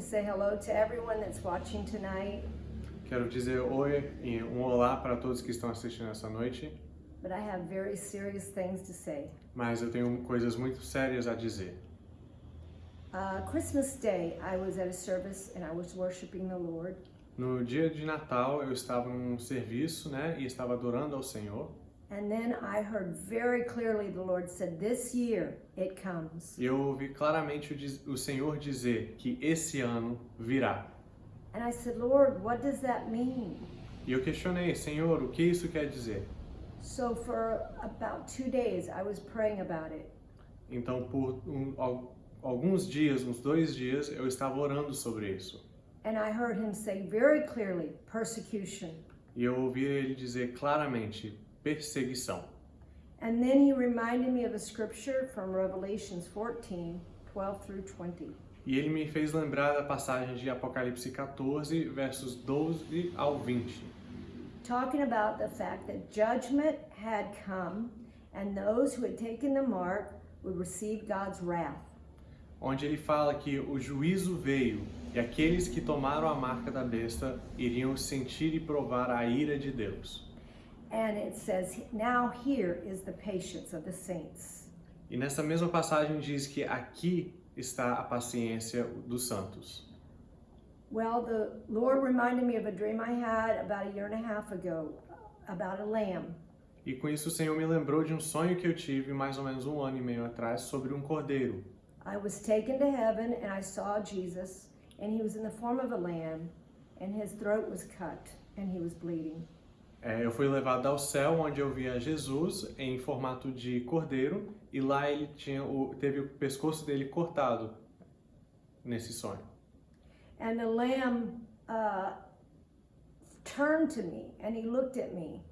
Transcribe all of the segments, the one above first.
say hello to everyone that's watching tonight, Quero dizer oi e um olá para todos que estão assistindo essa noite, but I have very serious things to say. mas eu tenho coisas muito sérias a dizer. Uh, Christmas Day, I was at a service and I was worshiping the Lord. No dia de Natal eu estava num serviço, né, e estava adorando ao Senhor. And then I heard very clearly the Lord said, This year it comes. Eu ouvi claramente o, o Senhor dizer que esse ano virá. And I said, Lord, what does that mean? E eu questionei, Senhor, o que isso quer dizer? So for about two days, I was praying about it. Então, por um- al- alguns dias, uns dois dias, eu estava orando sobre isso. And I heard him say very clearly, persecution. E eu ouvi ele dizer claramente, perseguição. And then he reminded me of a scripture from Revelations 14, 12 through 20. E ele me fez lembrar da passagem de Apocalipse 14, versos 12 ao 20. talking about the fact that judgment had come and those who had taken the mark would receive God's wrath. Onde ele fala que o juízo veio e aqueles que tomaram a marca da besta iriam sentir e provar a ira de Deus. And it says, Now here is the patience of the saints. E nessa mesma passagem diz que aqui está a paciência dos santos. Well, the Lord reminded me of a dream I had about a year and a half ago about a lamb. E com isso o Senhor me lembrou de um sonho que eu tive mais ou menos um ano e meio atrás sobre um cordeiro. I was taken to heaven and I saw Jesus, and he was in the form of a lamb, and his throat was cut, and he was bleeding. É, eu fui levado ao céu, onde eu via Jesus em formato de cordeiro, e lá ele tinha o, teve o pescoço dele cortado nesse sonho. And the lamb uh, turned to me and he looked at me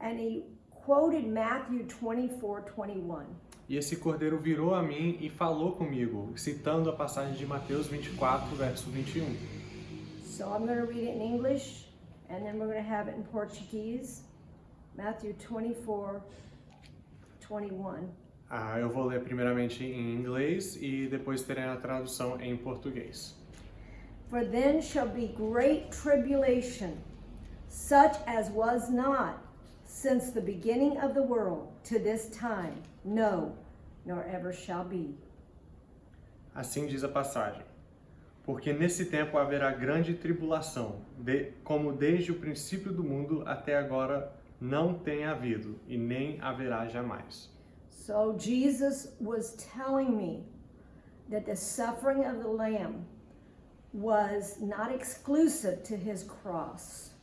and he quoted Matthew 24 21. E esse cordeiro virou a mim e falou comigo, citando a passagem de Mateus 24, verso 21. So I'm going to read it in English and then we're going to have it in Portuguese. Matthew 24 21. Ah, eu vou ler primeiramente em inglês e depois terei a tradução em português. For then shall be great tribulation, such as was not since the beginning of the world to this time, no, nor ever shall be. Assim diz a passagem. Porque nesse tempo haverá grande tribulação, de- como desde o princípio do mundo até agora não tem havido e nem haverá jamais. So Jesus was telling me that the suffering of the Lamb was not exclusive to his cross.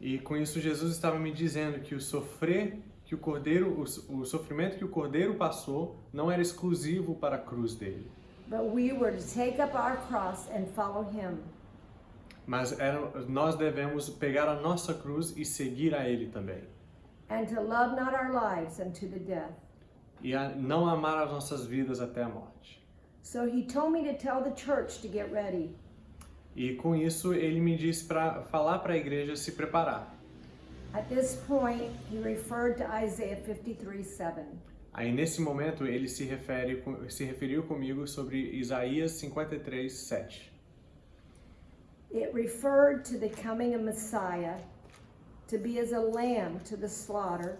E com isso Jesus estava me dizendo que o sofrer que o cordeiro, o, o sofrimento que o cordeiro passou não era exclusivo para a cruz dele, But we were to take up our cross and follow him. mas era, nós devemos pegar a nossa cruz e seguir a ele também. And to love not our lives unto the death. E a não amar as nossas vidas até a morte. So he told me to tell the church to get ready. E com isso ele me disse para falar para a igreja se preparar. At this point, he referred to Isaiah 53 7. Aí nesse momento ele se refere se referiu comigo sobre Isaías 53, 7. It referred to the coming of Messiah to be as a lamb to the slaughter,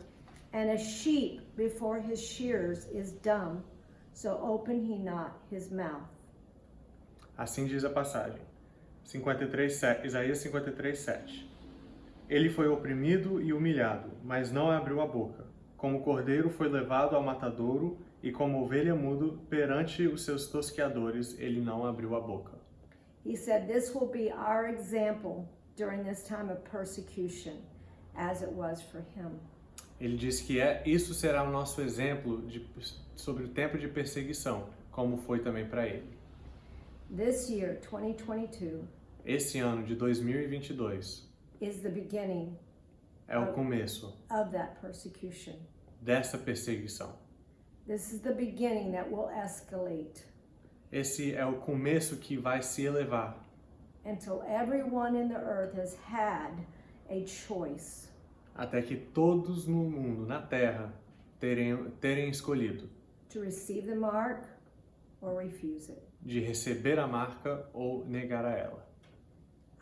and a sheep before his shears is dumb, so open he not his mouth. Assim diz a passagem. 53, se- Isaías 53, 7. Ele foi oprimido e humilhado, mas não abriu a boca. Como cordeiro foi levado ao matadouro, e como ovelha mudo perante os seus tosqueadores, ele não abriu a boca. He said, This will be our example during this time of persecution, as it was for him. Ele diz que é isso será o nosso exemplo de, sobre o tempo de perseguição, como foi também para ele. This year, 2022, Esse ano de 2022 is the beginning é o começo of that persecution. dessa perseguição. This is the beginning that will escalate Esse é o começo que vai se elevar until everyone in the earth has had a choice até que todos no mundo, na terra, terem, terem escolhido to receive the mark or refuse it. de receber a marca ou negar a ela.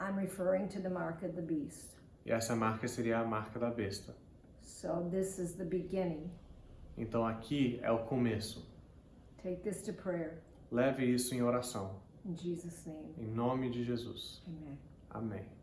I'm referring to the mark of the beast. E essa marca seria a marca da besta. So this is the beginning. Então aqui é o começo. Take this to prayer. Leve isso em oração. In Jesus' name, Em nome de Jesus. amen. Amém.